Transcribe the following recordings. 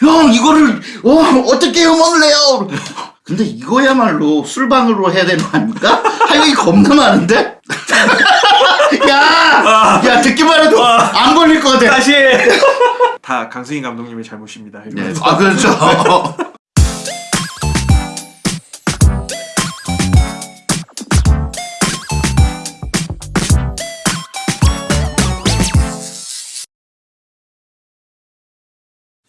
형 이거를 어, 어떻게 내요? 근데 이거야말로 술방으로 해야 되는 거 아닙니까? 할 얘기 겁나 많은데? 야! 야 듣기만 해도 안 걸릴 것 같아 다시 다 강승희 감독님의 잘못입니다. 네. 이러면서. 아 그렇죠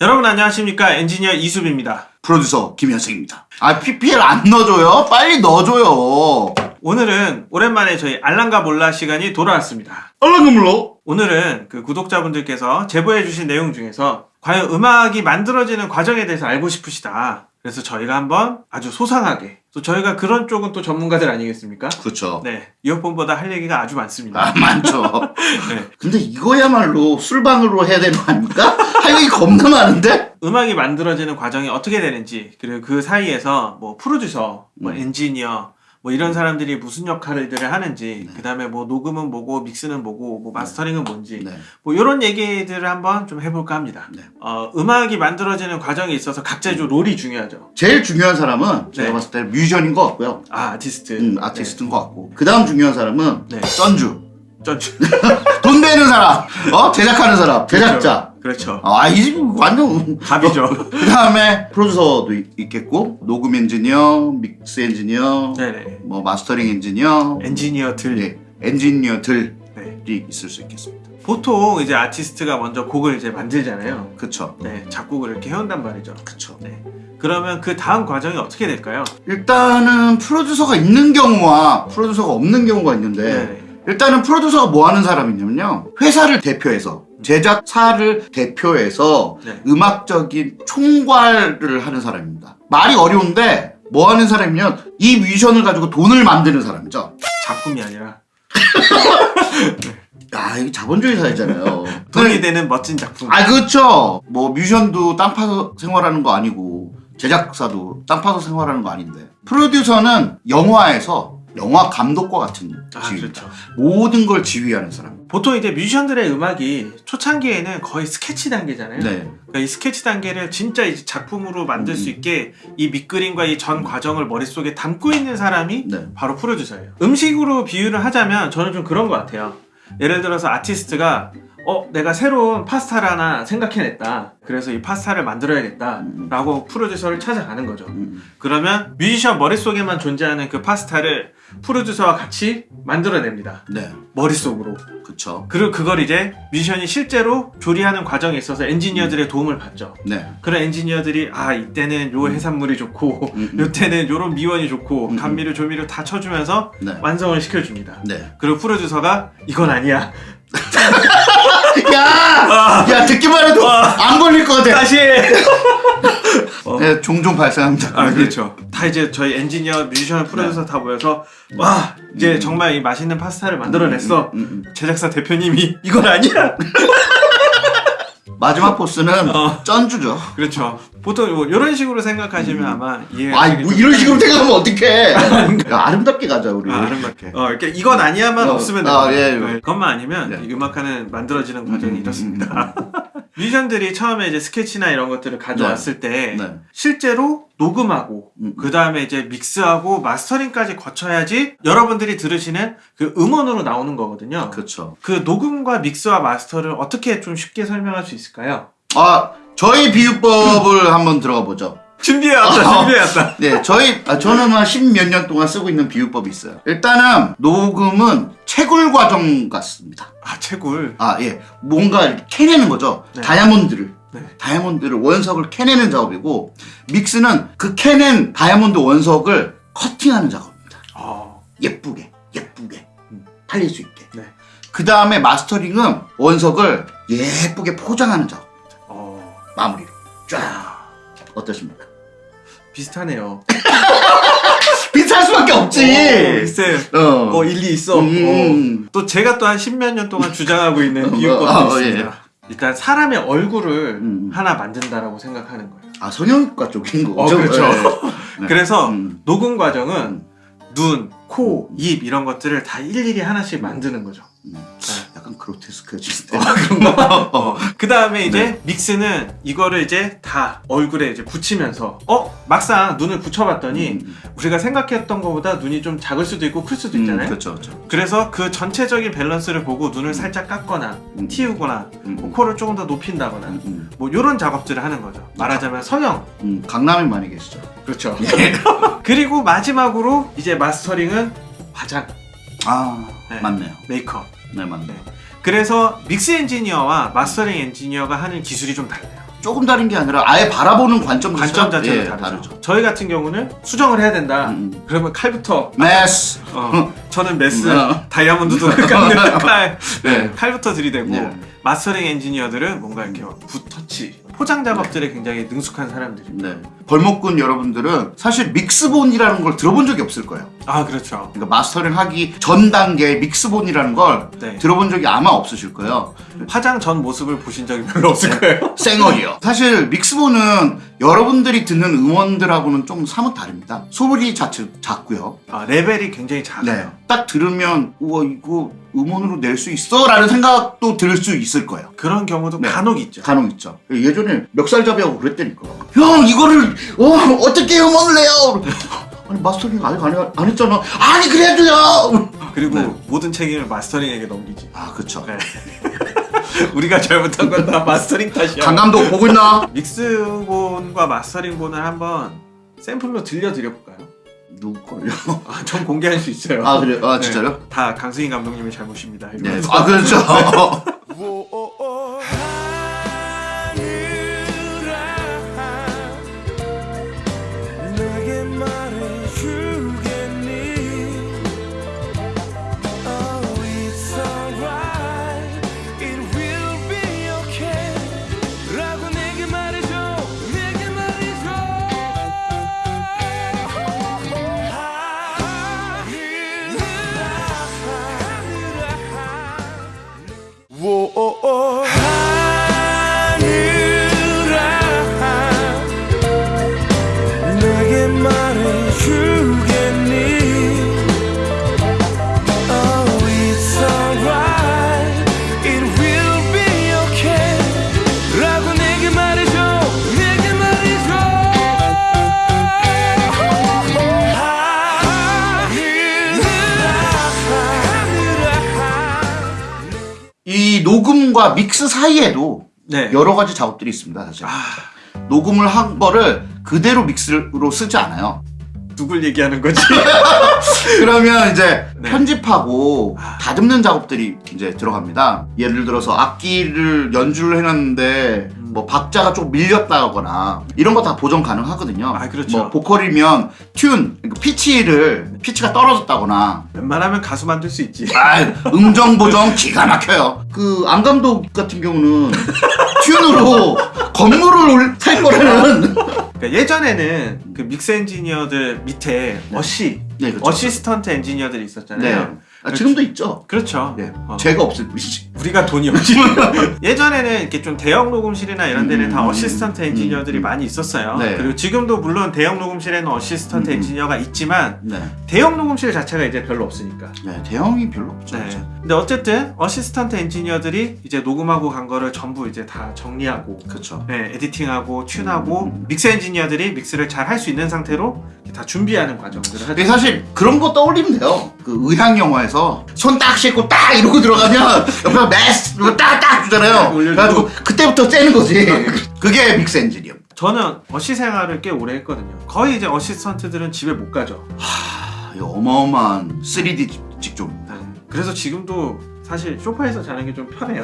여러분 안녕하십니까 엔지니어 이수빈입니다. 프로듀서 김현승입니다 아 PPL 안 넣어줘요? 빨리 넣어줘요 오늘은 오랜만에 저희 알랑가 몰라 시간이 돌아왔습니다. 얼른 물러 오늘은 그 구독자분들께서 제보해주신 내용 중에서 과연 음악이 만들어지는 과정에 대해서 알고 싶으시다. 그래서 저희가 한번 아주 소상하게 또 저희가 그런 쪽은 또 전문가들 아니겠습니까? 그렇죠 네 이어폰보다 할 얘기가 아주 많습니다. 아 많죠 네. 근데 이거야말로 술방으로 해야 되는 거 아닙니까? 할 얘기 겁나 많은데? 음악이 만들어지는 과정이 어떻게 되는지 그리고 그 사이에서 뭐 프로듀서, 뭐 음. 엔지니어 뭐 이런 사람들이 무슨 역할들을 하는지 그 다음에 뭐 녹음은 뭐고 믹스는 뭐고 뭐 마스터링은 뭔지 네. 뭐 이런 얘기들을 한번 좀 해볼까 합니다. 네. 어, 음악이 만들어지는 과정에 있어서 각자의 좀 롤이 중요하죠. 제일 중요한 사람은 제가 네. 봤을 때 뮤지션인 것 같고요. 아 아티스트, 음, 아티스트인 것 같고. 그 다음 중요한 사람은 네. 쩐주. 네. 전 돈 내는 사람. 어? 제작하는 사람. 제작자. 그렇죠. 아, 이 집 완전. 답이죠. 그 다음에 프로듀서도 있, 있겠고, 녹음 엔지니어, 믹스 엔지니어, 네네. 뭐 마스터링 엔지니어, 엔지니어들. 예, 엔지니어들이 네. 있을 수 있겠습니다. 보통 이제 아티스트가 먼저 곡을 이제 만들잖아요. 그쵸. 네, 작곡을 이렇게 해온단 말이죠. 그쵸. 네. 그러면 그 다음 과정이 어떻게 될까요? 일단은 프로듀서가 있는 경우와 프로듀서가 없는 경우가 있는데, 네. 일단은 프로듀서가 뭐 하는 사람이냐면요. 회사를 대표해서, 제작사를 대표해서 네. 음악적인 총괄을 하는 사람입니다. 말이 어려운데, 뭐 하는 사람이면 이 뮤지션을 가지고 돈을 만드는 사람이죠. 작품이 아니라 야, 이게 자본주의 사회잖아요. 돈이 되는 멋진 작품. 아, 그렇죠. 뭐 뮤지션도 땅 파서 생활하는 거 아니고, 제작사도 땅 파서 생활하는 거 아닌데. 프로듀서는 영화에서 영화 감독과 같은 아, 지위입니다. 그렇죠. 모든 걸 지휘하는 사람. 보통 이제 뮤지션들의 음악이 초창기에는 거의 스케치 단계잖아요. 네. 그러니까 이 스케치 단계를 진짜 이제 작품으로 만들 수 음. 있게 이 밑그림과 이 전 과정을 머릿속에 담고 있는 사람이 네. 바로 프로듀서예요. 음식으로 비유를 하자면 저는 좀 그런 것 같아요. 예를 들어서 아티스트가 어 내가 새로운 파스타를 하나 생각해냈다. 그래서 이 파스타를 만들어야겠다라고 프로듀서를 찾아가는 거죠. 음, 그러면 뮤지션 머릿속에만 존재하는 그 파스타를 프로듀서와 같이 만들어냅니다. 네. 머릿속으로. 그쵸. 그리고 그걸 이제 뮤지션이 실제로 조리하는 과정에 있어서 엔지니어들의 도움을 받죠. 네. 그런 엔지니어들이 아 이때는 요 해산물이 좋고 음, 음. 요때는 요런 미원이 좋고 음, 음. 감미료 조미료 다 쳐주면서 네. 완성을 시켜줍니다. 네. 그리고 프로듀서가 이건 아니야. 야! 야, 듣기만 해도 안 걸릴 것 같아. 다시. 어. 네, 종종 발생합니다. 아 그렇죠. 다 이제 저희 엔지니어, 뮤지션, 프로듀서 다 모여서 와 이제 음. 정말 이 맛있는 파스타를 만들어냈어. 음, 음. 제작사 대표님이 이건 아니야. 마지막 보스는 어. 쩐주죠. 그렇죠. 보통 뭐 이런 식으로 생각하시면 아마 이해가 음. 아이, 뭐 이런 식으로 생각하면 어떡해. 야, 아름답게 가자, 우리. 아, 아름답게. 어, 이렇게 이건 아니야만 어, 없으면 아, 돼요. 예, 예. 네, 그것만 아니면 네. 이 음악하는 만들어지는 과정이 음, 이렇습니다. 뮤지션들이 처음에 이제 스케치나 이런 것들을 가져왔을 때 네. 실제로 녹음하고 음. 그 다음에 이제 믹스하고 마스터링까지 거쳐야지 여러분들이 들으시는 그 음원으로 나오는 거거든요. 그렇죠. 그 녹음과 믹스와 마스터를 어떻게 좀 쉽게 설명할 수 있을까요? 아, 저희 비유법을 한번 들어가 보죠. 준비해왔다, 어. 준비해왔다. 네, 저희, 아, 저는 한 십 몇 년 동안 쓰고 있는 비유법이 있어요. 일단은, 녹음은 채굴 과정 같습니다. 아, 채굴. 아, 예. 뭔가 이렇게 캐내는 거죠. 네. 다이아몬드를. 네. 다이아몬드를, 원석을 캐내는 작업이고, 믹스는 그 캐낸 다이아몬드 원석을 커팅하는 작업입니다. 어, 예쁘게, 예쁘게. 음. 팔릴 수 있게. 네. 그 다음에 마스터링은 원석을 예쁘게 포장하는 작업. 어, 마무리로. 쫙. 어떠십니까? 비슷하네요. 비슷할 수밖에 없지. 어, 글쎄. 어. 어, 일리 있어. 음. 어. 또 제가 또 한 십몇 년 동안 주장하고 있는 어, 비유법도 어, 어, 있습니다. 일단 사람의 얼굴을 음. 하나 만든다라고 생각하는 거예요. 아, 성형외과 쪽인 어, 거죠? 그렇죠. 네. 그래서 음. 녹음 과정은 눈, 코, 입 이런 것들을 다 일일이 하나씩 만드는 거죠. 음. 네. 약간 그로테스크해지는데. 어. 그 다음에 이제 믹스는 이거를 이제 다 얼굴에 이제 붙이면서 어 막상 눈을 붙여봤더니 음, 우리가 생각했던 것보다 눈이 좀 작을 수도 있고 클 수도 음, 있잖아요. 그렇죠, 그렇죠. 그래서 그 전체적인 밸런스를 보고 눈을 살짝 깎거나 음. 틔우거나 음, 뭐 코를 조금 더 높인다거나 음, 음, 뭐 이런 작업들을 하는 거죠. 말하자면 성형. 음, 강남에 많이 계시죠. 그렇죠. 예. 그리고 마지막으로 이제 마스터링은 화장, 아, 네. 맞네요. 메이크업. 네, 맞네. 네. 그래서 믹스 엔지니어와 마스터링 엔지니어가 하는 기술이 좀 달라요. 조금 다른 게 아니라 아예 바라보는 관점 관점 자체가 예, 다르죠. 저희 같은 경우는 수정을 해야 된다. 음, 음. 그러면 칼부터 메스. 어, 저는 메스, 어. 다이아몬드도 깎는 칼, 네. 네, 칼부터 들이대고 네. 마스터링 엔지니어들은 뭔가 이렇게 붓터치, 포장 작업들에 굉장히 능숙한 사람들입니다. 네. 벌목군 여러분들은 사실 믹스본이라는 걸 들어본 적이 없을 거예요. 아 그렇죠. 그러니까 마스터링 하기 전 단계 믹스본이라는 걸 네. 들어본 적이 아마 없으실 거예요. 화장 전 모습을 보신 적이 별로 없을 거예요. 쌩얼이요. 사실 믹스본은 여러분들이 듣는 음원들하고는 좀 사뭇 다릅니다. 소리 자체 작고요. 아, 레벨이 굉장히 네. 작아요. 딱 들으면 우와 이거 음원으로 낼 수 있어 라는 생각도 들 수 있을 거예요. 그런 경우도 네. 간혹 있죠. 간혹 있죠. 예전에 멱살잡이하고 그랬다니까. 형 이거를 어, 어떻게 음원을 내요? 아니 마스터링 아직 안, 해- 안 했잖아. 아니 그래도요. 그리고 네. 모든 책임을 마스터링에게 넘기지. 아 그쵸. 네. 우리가 잘못한 건 다 마스터링 탓이야. 강 감독 보고 있나? 믹스본과 마스터링본을 한번 샘플로 들려드려 볼까요? 누구 걸요? 아, 전 공개할 수 있어요. 아 그래? 아 네. 진짜요? 다 강승희 감독님의 잘못입니다. 네. 이러면서. 아 그렇죠. 녹음과 믹스 사이에도 네. 여러 가지 작업들이 있습니다. 사실 아, 녹음을 한 거를 그대로 믹스로 쓰지 않아요. 누굴 얘기하는 거지? 그러면 이제 네. 편집하고 아. 다듬는 작업들이 이제 들어갑니다. 예를 들어서 악기를 연주를 해놨는데 음. 뭐 박자가 좀 밀렸다거나 이런 거 다 보정 가능하거든요. 아, 그렇죠. 뭐 보컬이면 튠, 그러니까 피치를 피치가 떨어졌다거나 웬만하면 가수 만들 수 있지. 아, 음정 보정 기가 막혀요. 그 안 감독 같은 경우는 tune으로 건물을 올- 살 거라는 그러니까 예전에는 그 믹스 엔지니어들 밑에 어시, 네, 그렇죠. 어시스턴트 엔지니어들이 있었잖아요. 네. 아, 지금도 있죠. 그렇죠. 네. 어. 제가 없을 뿐이지. 우리가 돈이 없지. 예전에는 이렇게 좀 대형 녹음실이나 이런 데는 다 음, 어시스턴트 엔지니어들이 음, 많이 있었어요. 네. 그리고 지금도 물론 대형 녹음실에는 어시스턴트 음, 음. 엔지니어가 있지만 네. 대형 녹음실 자체가 이제 별로 없으니까. 네, 대형이 별로 없죠. 네. 근데 어쨌든 어시스턴트 엔지니어들이 이제 녹음하고 간 거를 전부 이제 다 정리하고 그렇죠. 네, editing하고 tune하고 음. 믹스 엔지니어들이 믹스를 잘 할 수 있는 상태로 다 준비하는 과정들을 하죠. 근데 사실 그런 거 떠올리면 돼요. 그 의학 영화에서 손 딱 씻고 딱 이러고 들어가면 옆에서 메스 딱딱 주잖아요. 그래가지고 그때부터 째는 거지. 그게 믹스 엔지니어. 저는 어시 생활을 꽤 오래 했거든요. 거의 이제 어시스턴트들은 집에 못 가죠. 하, 이거 어마어마한 3D 직종입니다. 네. 그래서 지금도 사실 소파에서 자는 게 좀 편해요.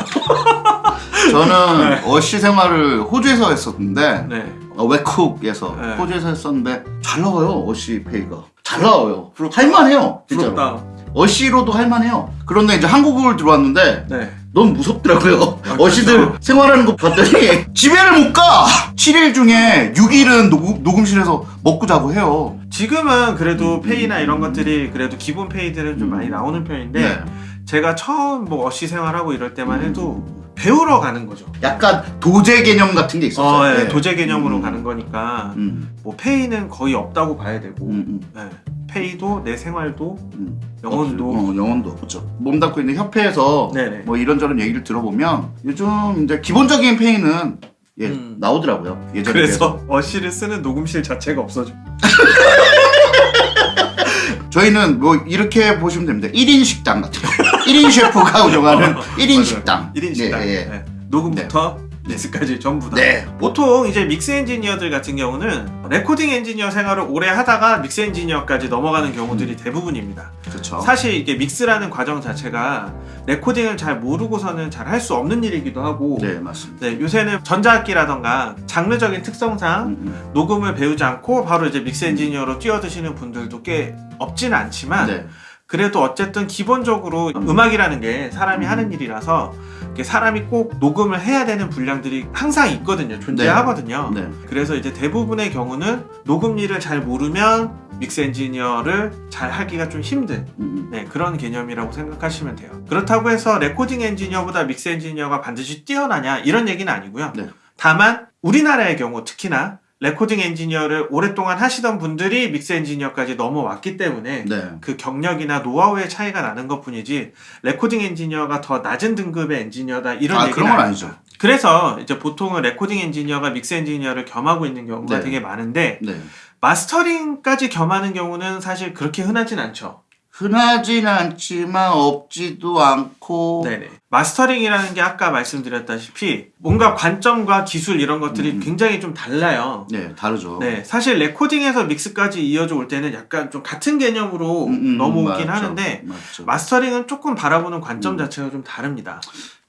저는 네. 어시 생활을 호주에서 했었는데 네. 어, 웨쿡에서 네. 호주에서 했었는데 잘 나와요 어시 페이가 잘 나와요 할만해요 진짜로 부럽다. 어시로도 할만해요 그런데 이제 한국을 들어왔는데 네. 너무 무섭더라고요 아, 어시들 그렇죠. 생활하는 거 봤더니 집에를 못가 7일 중에 6일은 녹음, 녹음실에서 먹고 자고 해요 지금은 그래도 음, 페이나 음, 이런 음. 것들이 그래도 기본 페이들은 좀 음. 많이 나오는 편인데 네. 제가 처음 뭐 어시 생활하고 이럴 때만 해도 배우러 가는 거죠. 약간 도제 개념 같은 게 있었어요 어, 예, 네. 도제 개념으로 음. 가는 거니까 음, 뭐 페이는 거의 없다고 봐야 되고 음, 음. 네. 페이도 내 생활도 음. 영혼도 어, 영혼도 그렇죠. 몸담고 있는 협회에서 네네. 뭐 이런저런 얘기를 들어보면 요즘 이제 기본적인 페이는 예 음. 나오더라고요. 예전에. 그래서 어시를 쓰는 녹음실 자체가 없어져. 저희는 뭐 이렇게 보시면 됩니다. 1인 식당 같은 거. 1인 셰프가 운영하는 1인 맞아요. 식당. 1인 식당. 예, 예. 네. 녹음부터 믹스까지 전부 다. 네. 보통 이제 믹스 엔지니어들 같은 경우는 레코딩 엔지니어 생활을 오래 하다가 믹스 엔지니어까지 넘어가는 경우들이 대부분입니다. 그렇죠. 사실 이게 믹스라는 과정 자체가 레코딩을 잘 모르고서는 잘 할 수 없는 일이기도 하고 네 맞습니다. 네, 요새는 전자악기라던가 장르적인 특성상 음, 음. 녹음을 배우지 않고 바로 이제 믹스 엔지니어로 뛰어드시는 분들도 꽤 없지는 않지만 네. 그래도 어쨌든 기본적으로 음. 음악이라는 게 사람이 음. 하는 일이라서 사람이 꼭 녹음을 해야 되는 분량들이 항상 있거든요. 존재하거든요. 네. 그래서 이제 대부분의 경우는 녹음 일을 잘 모르면 믹스 엔지니어를 잘 하기가 좀 힘든 음, 음. 네, 그런 개념이라고 생각하시면 돼요. 그렇다고 해서 레코딩 엔지니어보다 믹스 엔지니어가 반드시 뛰어나냐 이런 얘기는 아니고요. 네. 다만 우리나라의 경우 특히나 레코딩 엔지니어를 오랫동안 하시던 분들이 믹스 엔지니어까지 넘어왔기 때문에 네. 그 경력이나 노하우의 차이가 나는 것 뿐이지 레코딩 엔지니어가 더 낮은 등급의 엔지니어다 이런 아 얘기는 그런 건. 아니죠. 그래서 이제 보통은 레코딩 엔지니어가 믹스 엔지니어를 겸하고 있는 경우가 네. 되게 많은데 네. 마스터링까지 겸하는 경우는 사실 그렇게 흔하진 않죠. 흔하진 않지만 없지도 않고 네네. 마스터링이라는 게 아까 말씀드렸다시피 뭔가 관점과 기술 이런 것들이 음. 굉장히 좀 달라요. 네 다르죠. 네, 사실 레코딩에서 믹스까지 이어져 올 때는 약간 좀 같은 개념으로 음, 음, 넘어오긴 맞죠. 하는데 맞죠. 마스터링은 조금 바라보는 관점 음. 자체가 좀 다릅니다.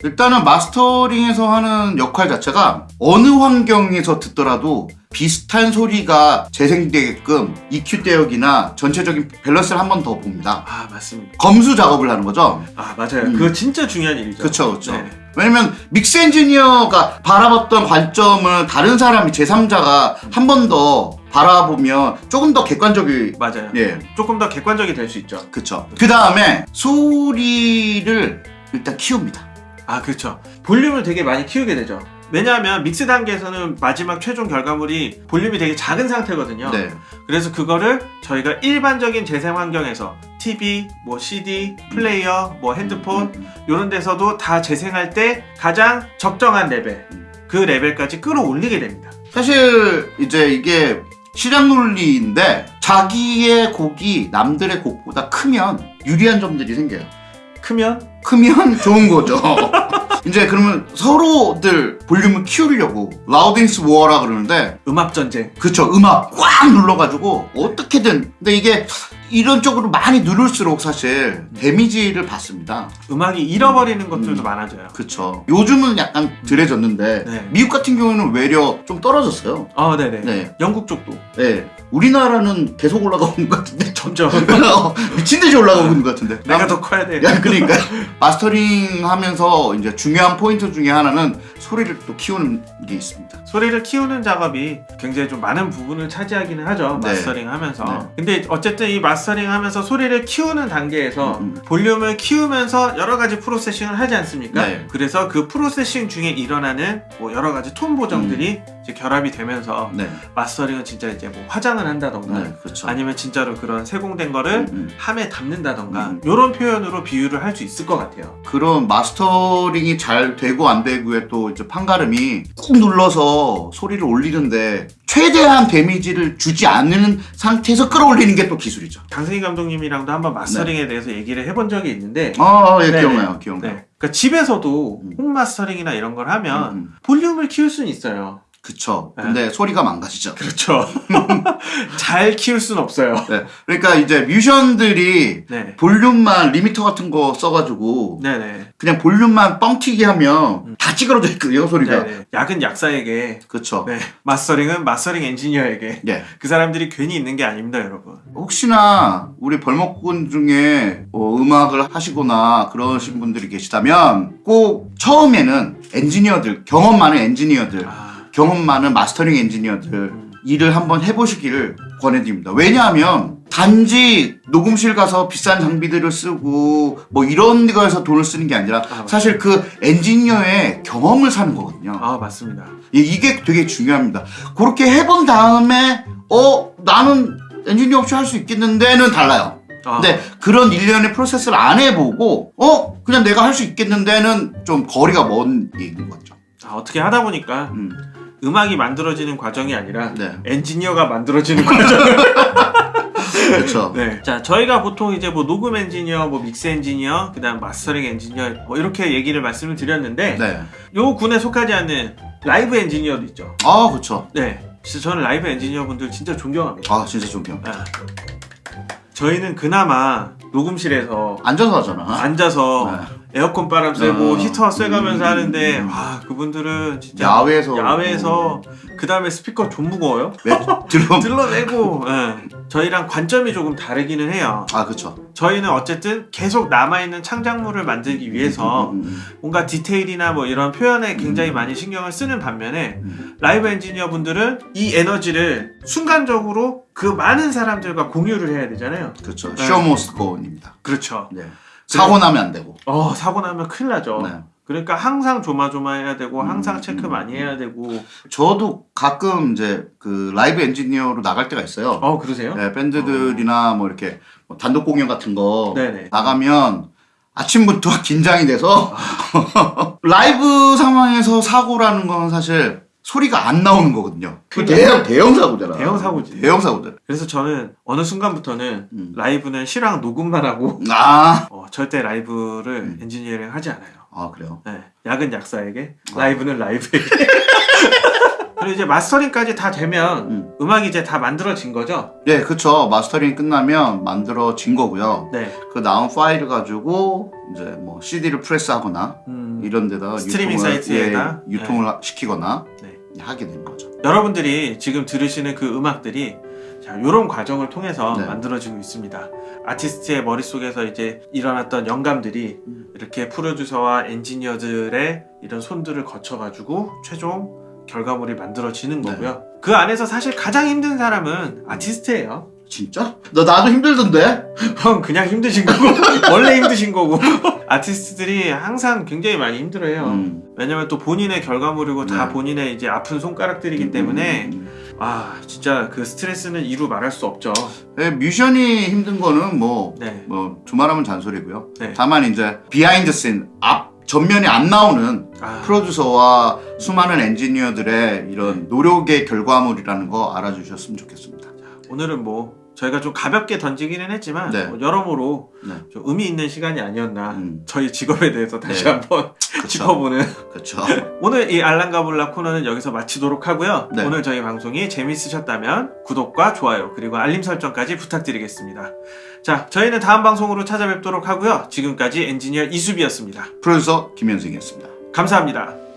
일단은 마스터링에서 하는 역할 자체가 어느 환경에서 듣더라도 비슷한 소리가 재생되게끔 EQ 대역이나 전체적인 밸런스를 한 번 더 봅니다. 아 맞습니다. 검수 작업을 하는 거죠. 아 맞아요. 음. 그거 진짜 중요한 일이죠. 그쵸, 그쵸. 네. 왜냐면 믹스 엔지니어가 바라봤던 관점을 다른 사람이 제3자가 한 번 더 바라보면 조금 더 객관적이 맞아요. 예 조금 더 객관적이 될 수 있죠. 그쵸 그 다음에 소리를 일단 키웁니다 아 그렇죠. 볼륨을 되게 많이 키우게 되죠. 왜냐하면 믹스 단계에서는 마지막 최종 결과물이 볼륨이 되게 작은 상태거든요. 네 그래서 그거를 저희가 일반적인 재생 환경에서 TV, 뭐 CD, 플레이어, 뭐 핸드폰 음, 이런 데서도 다 재생할 때 가장 적정한 레벨 그 레벨까지 끌어올리게 됩니다. 사실 이제 이게 시장 논리인데 자기의 곡이 남들의 곡보다 크면 유리한 점들이 생겨요 크면? 크면 좋은 거죠. 이제 그러면 서로들 볼륨을 키우려고 라우딩스 워라 그러는데 음압 전쟁. 그쵸 음악 꽉 눌러가지고 어떻게든 근데 이게 이런 쪽으로 많이 누를수록 사실 데미지를 받습니다 음악이 잃어버리는 것들도 음. 많아져요. 그쵸 요즘은 약간 덜해졌는데 네. 미국 같은 경우는 외려 좀 떨어졌어요 아, 네네. 네. 영국 쪽도 네 우리나라는 계속 올라가고 있는 것 같은데 점점 어, 미친 듯이 올라가고 있는 것 같은데 내가 더 커야 돼. 야 그러니까 마스터링 하면서 이제 중요한 포인트 중에 하나는 소리를 또 키우는 게 있습니다 소리를 키우는 작업이 굉장히 좀 많은 부분을 차지하기는 하죠. 네. 마스터링 하면서. 네. 근데 어쨌든 이 마스터링 하면서 소리를 키우는 단계에서 음, 음. 볼륨을 키우면서 여러 가지 프로세싱을 하지 않습니까? 네. 그래서 그 프로세싱 중에 일어나는 뭐 여러 가지 톤 보정들이 이제 결합이 되면서 네, 마스터링은 진짜 이제 뭐 화장을 한다던가 네 그렇죠 아니면 진짜로 그런 세공된 거를 음, 음. 함에 담는다던가 음. 이런 표현으로 비유를 할 수 있을 것 같아요. 그런 마스터링이 잘 되고 안 되고에 또 이제 판가름이 꾹 눌러서 소리를 올리는데 최대한 데미지를 주지 않는 상태에서 끌어올리는 게 또 기술이죠. 강승희 감독님이랑도 한번 마스터링에 대해서 얘기를 해본 적이 있는데 아, 예, 네네. 기억나요, 기억나요. 네. 그러니까 집에서도 음. 홈 마스터링이나 이런 걸 하면 음, 음. 볼륨을 키울 수는 있어요. 그쵸. 네. 근데 소리가 망가지죠. 그렇죠. 잘 키울 수는 없어요. 네. 그러니까 이제 뮤지션들이 네. 볼륨만 리미터 같은 거 써가지고 네네. 그냥 볼륨만 뻥튀기 하면 다 찌그러져 있거든요, 소리가. 음. 네네. 약은 약사에게, 그쵸. 네. 마스터링은 마스터링 엔지니어에게. 예. 그 사람들이 괜히 있는 게 아닙니다, 여러분. 혹시나 우리 벌목군 중에 뭐 음악을 하시거나 그러신 분들이 계시다면 꼭 처음에는 엔지니어들 경험 많은 엔지니어들 아, 경험 많은 마스터링 엔지니어들 음. 일을 한번 해보시기를 권해드립니다. 왜냐하면 단지 녹음실 가서 비싼 장비들을 쓰고 뭐 이런 거에서 돈을 쓰는 게 아니라 아, 사실 그 엔지니어의 경험을 사는 거거든요. 아 맞습니다. 이- 이게 되게 중요합니다. 그렇게 해본 다음에 어 나는 엔지니어 없이 할 수 있겠는데는 달라요. 아, 근데 그런 일련의 프로세스를 안 해보고 어 그냥 내가 할 수 있겠는데는 좀 거리가 먼 얘기인 거죠. 아, 어떻게 하다 보니까 음. 음악이 만들어지는 과정이 아니라 네. 엔지니어가 만들어지는 과정. 그렇죠. 네. 자, 저희가 보통 이제 뭐 녹음 엔지니어, 뭐 믹스 엔지니어, 그다음 마스터링 엔지니어 뭐 이렇게 얘기를 말씀을 드렸는데 네. 요 군에 속하지 않는 라이브 엔지니어도 있죠. 아 그렇죠. 네. 진짜 저는 라이브 엔지니어 분들 진짜 존경합니다. 아 진짜 존경. 아. 저희는 그나마 녹음실에서 앉아서 하잖아. 앉아서 네. 에어컨 바람 쐬고 어. 히터 쐬가면서 음. 하는데 와 그분들은 진짜 야외에서 야외에서 그 다음에 스피커 좀 무거워요. 왜 드럼? 들러내고 예. 저희랑 관점이 조금 다르기는 해요. 아 그렇죠. 저희는 어쨌든 계속 남아있는 창작물을 만들기 위해서 음, 음, 뭔가 디테일이나 뭐 이런 표현에 굉장히 많이 신경을 쓰는 반면에 음. 라이브 엔지니어 분들은 이 에너지를 순간적으로 그 많은 사람들과 공유를 해야 되잖아요. 그렇죠. 네. Show must go입니다. 그렇죠. 네. 사고 나면 안 되고. 어 사고 나면 큰일 나죠. 네. 그러니까 항상 조마조마해야 되고 항상 음, 체크 음. 많이 해야 되고. 저도 가끔 이제 그 라이브 엔지니어로 나갈 때가 있어요. 어 그러세요? 네, 밴드들이나 뭐 이렇게 뭐 단독 공연 같은 거 네네. 나가면 아침부터 긴장이 돼서 라이브 상황에서 사고라는 건 사실 소리가 안 나오는 거거든요. 그 대형 대형 사고잖아. 대형 사고지. 대형 사고잖아. 그래서 저는 어느 순간부터는 음. 라이브는 실황 녹음만 하고 아, 어, 절대 라이브를 음. 엔지니어링 하지 않아요. 아 그래요. 네, 약은 약사에게, 아. 라이브는 라이브에게. 그리고 이제 마스터링까지 다 되면 음. 음. 악이 이제 다 만들어진 거죠. 네, 그쵸. 마스터링 끝나면 만들어진 거고요. 네. 그 나온 파일을 가지고 이제 뭐 CD를 프레스하거나 음, 이런 데다가 스트리밍 유통을, 사이트에다? 예, 유통을 하- 시키거나 네. 하게 된 거죠. 여러분들이 지금 들으시는 그 음악들이 자, 이런 과정을 통해서 네. 만들어지고 있습니다. 아티스트의 머릿속에서 이제 일어났던 영감들이 음. 이렇게 프로듀서와 엔지니어들의 이런 손들을 거쳐 가지고 최종 결과물이 만들어지는 네. 거고요. 그 안에서 사실 가장 힘든 사람은 아티스트예요. 진짜? 나 나도 힘들던데. 형 그냥 힘드신 거고 원래 힘드신 거고 아티스트들이 항상 굉장히 많이 힘들어해요. 음. 왜냐면 또 본인의 결과물이고 다 네. 본인의 이제 아픈 손가락들이기 때문에 음. 아 진짜 그 스트레스는 이루 말할 수 없죠. 네, 뮤지션이 힘든 거는 뭐, 네. 뭐 두말하면 잔소리고요. 네. 다만 이제 behind scene, 앞 전면에 안 나오는 아, 프로듀서와 수많은 엔지니어들의 이런 노력의 결과물이라는 거 알아주셨으면 좋겠습니다. 오늘은 뭐 저희가 좀 가볍게 던지기는 했지만 네. 뭐 여러모로 네. 좀 의미 있는 시간이 아니었나 음. 저희 직업에 대해서 다시 네. 한번 그쵸. 짚어보는 그렇죠. 오늘 이 알랑가볼라 코너는 여기서 마치도록 하고요. 네. 오늘 저희 방송이 재밌으셨다면 구독과 좋아요 그리고 알림 설정까지 부탁드리겠습니다. 자, 저희는 다음 방송으로 찾아뵙도록 하고요. 지금까지 엔지니어 이수비였습니다. 프로듀서 김현승이었습니다. 감사합니다.